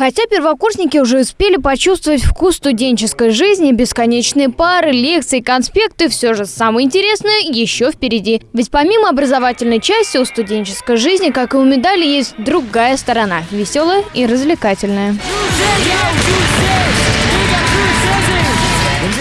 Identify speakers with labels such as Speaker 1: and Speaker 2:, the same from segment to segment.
Speaker 1: Хотя первокурсники уже успели почувствовать вкус студенческой жизни, бесконечные пары, лекции, конспекты, все же самое интересное еще впереди. Ведь помимо образовательной части у студенческой жизни, как и у медали, есть другая сторона – веселая и развлекательная.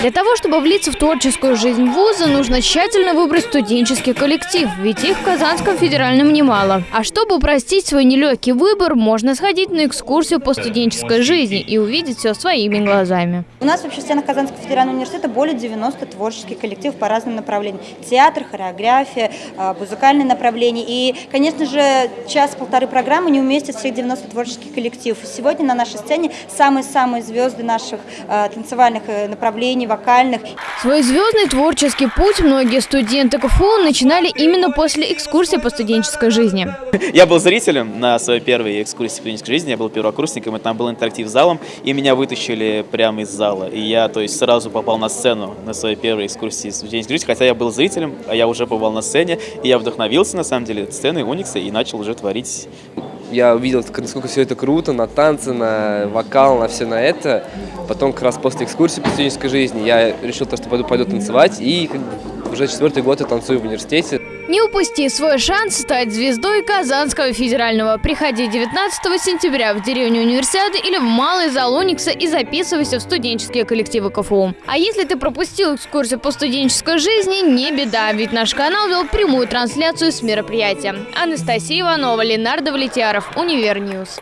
Speaker 1: Для того, чтобы влиться в творческую жизнь вуза, нужно тщательно выбрать студенческий коллектив, ведь их в Казанском федеральном немало. А чтобы упростить свой нелегкий выбор, можно сходить на экскурсию по студенческой жизни и увидеть все своими глазами.
Speaker 2: У нас вообще в стенах Казанского федерального университета более 90 творческих коллективов по разным направлениям. Театр, хореография, а, музыкальные направления. И, конечно же, час-полторы программы не уместят всех 90 творческих коллективов. Сегодня на нашей сцене самые-самые звезды наших а, танцевальных э, направлений, вокальных.
Speaker 1: Свой звездный творческий путь многие студенты КФУ начинали именно после экскурсии по студенческой жизни.
Speaker 3: Я был зрителем на своей первой экскурсии по студенческой жизни, я был первокурсником, и там был интерактив с залом, и меня вытащили прямо из зала. И я, то есть, сразу попал на сцену на своей первой экскурсии студенческой жизни, хотя я был зрителем, а я уже побывал на сцене, и я вдохновился, на самом деле, сценой Уникса и начал уже творить
Speaker 4: я увидел, насколько все это круто, на танцы, на вокал, на все на это. Потом как раз после экскурсии по студенческой жизни я решил, то, что пойду, пойду танцевать. И как бы, уже четвертый год я танцую в университете.
Speaker 1: Не упусти свой шанс стать звездой Казанского федерального. Приходи 19 сентября в деревню Универсиады или в Малый зал Уникса и записывайся в студенческие коллективы КФУ. А если ты пропустил экскурсию по студенческой жизни, не беда, ведь наш канал вел прямую трансляцию с мероприятия. Анастасия Иванова, Ленардо Влетьяров, Univer News.